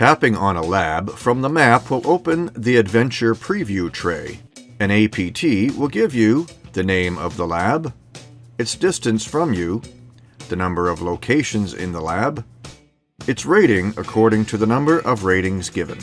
Tapping on a lab from the map will open the Adventure Preview tray. An APT will give you the name of the lab, its distance from you, the number of locations in the lab, its rating according to the number of ratings given.